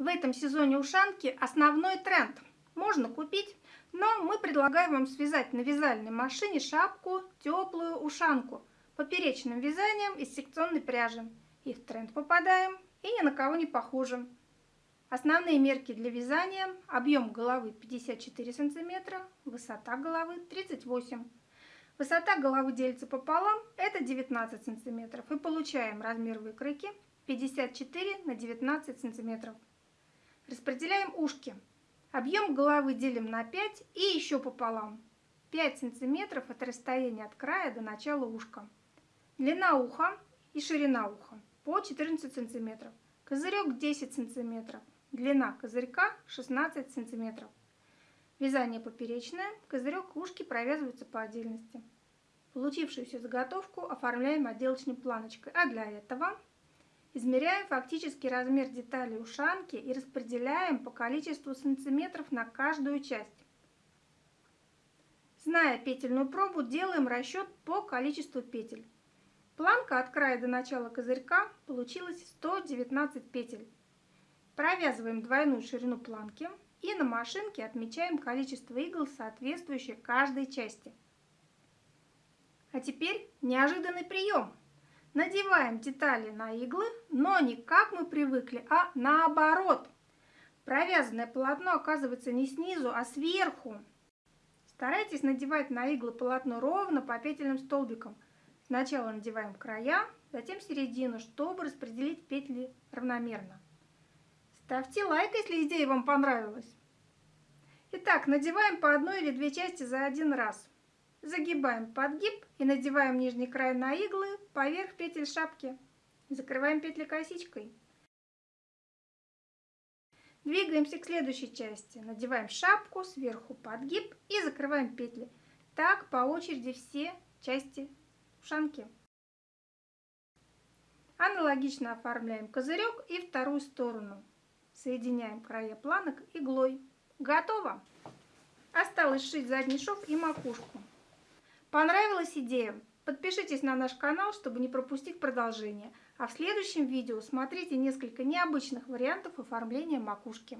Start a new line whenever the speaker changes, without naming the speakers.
В этом сезоне ушанки основной тренд. Можно купить, но мы предлагаем вам связать на вязальной машине шапку, теплую ушанку, поперечным вязанием из секционной пряжи. И в тренд попадаем, и ни на кого не похожим. Основные мерки для вязания. Объем головы 54 сантиметра, высота головы 38 Высота головы делится пополам, это 19 сантиметров. И получаем размер выкройки 54 на 19 сантиметров. Распределяем ушки. Объем головы делим на 5 и еще пополам. 5 сантиметров – это расстояние от края до начала ушка. Длина уха и ширина уха по 14 сантиметров. Козырек 10 сантиметров. Длина козырька 16 сантиметров. Вязание поперечное. Козырек и ушки провязываются по отдельности. Получившуюся заготовку оформляем отделочной планочкой. А для этого Измеряем фактический размер деталей ушанки и распределяем по количеству сантиметров на каждую часть. Зная петельную пробу, делаем расчет по количеству петель. Планка от края до начала козырька получилась 119 петель. Провязываем двойную ширину планки и на машинке отмечаем количество игл, соответствующее каждой части. А теперь неожиданный прием – Надеваем детали на иглы, но не как мы привыкли, а наоборот. Провязанное полотно оказывается не снизу, а сверху. Старайтесь надевать на иглы полотно ровно по петельным столбикам. Сначала надеваем края, затем середину, чтобы распределить петли равномерно. Ставьте лайк, если идея вам понравилась. Итак, надеваем по одной или две части за один раз. Загибаем подгиб и надеваем нижний край на иглы поверх петель шапки. Закрываем петли косичкой. Двигаемся к следующей части. Надеваем шапку, сверху подгиб и закрываем петли. Так по очереди все части ушанки. Аналогично оформляем козырек и вторую сторону. Соединяем края планок иглой. Готово! Осталось сшить задний шов и макушку. Понравилась идея? Подпишитесь на наш канал, чтобы не пропустить продолжение. А в следующем видео смотрите несколько необычных вариантов оформления макушки.